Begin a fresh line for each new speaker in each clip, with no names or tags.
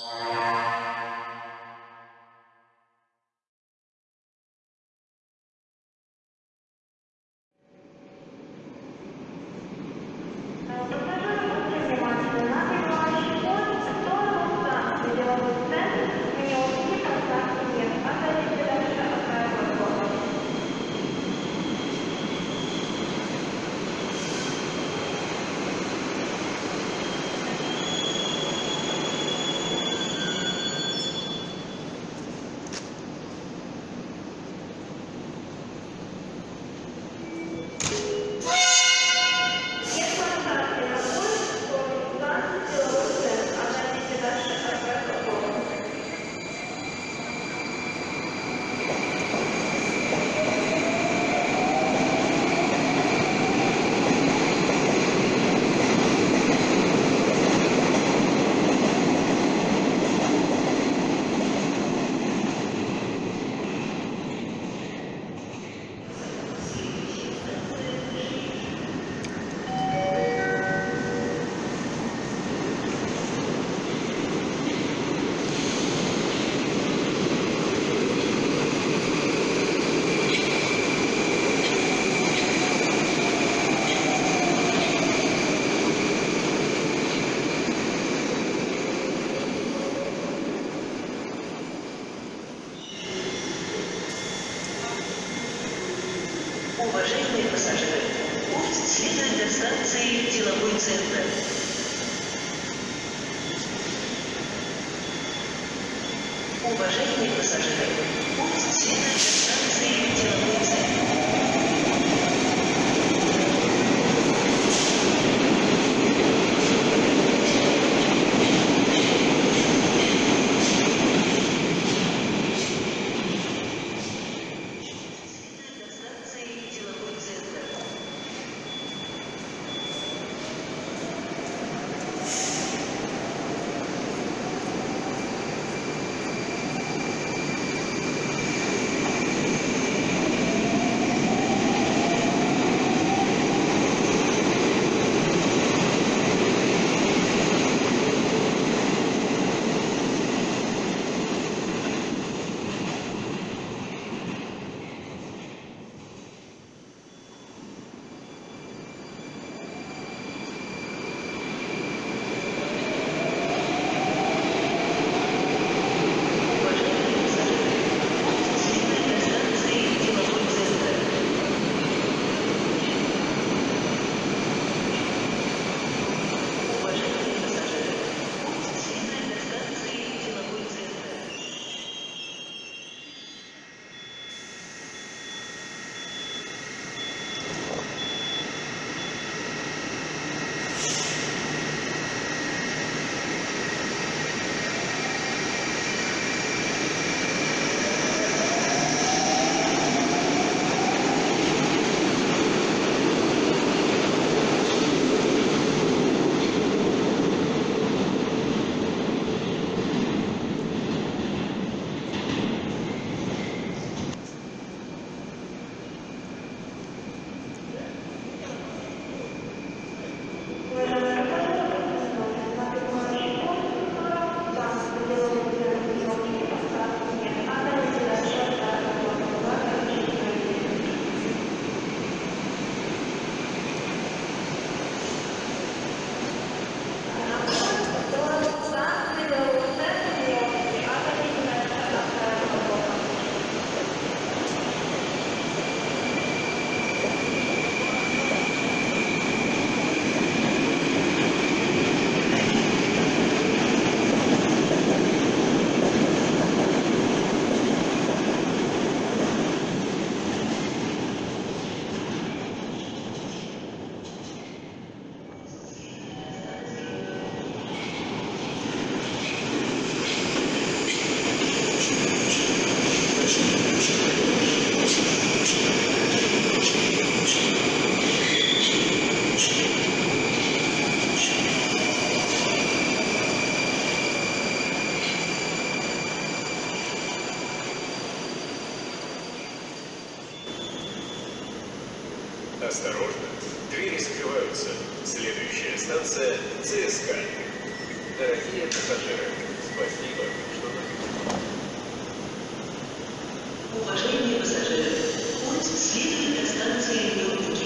Yeah. Уважаемые пассажиры, поезд следует до станции «Деловой центр». Уважаемые пассажиры, поезд следует до станции
приготовиться. Следующая станция ЦСК. Дорогие пассажиры, спасибо,
что нас. Уважаемые пассажиры, путь следует до станции Нюрнберг.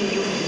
Станции Нью-Ники.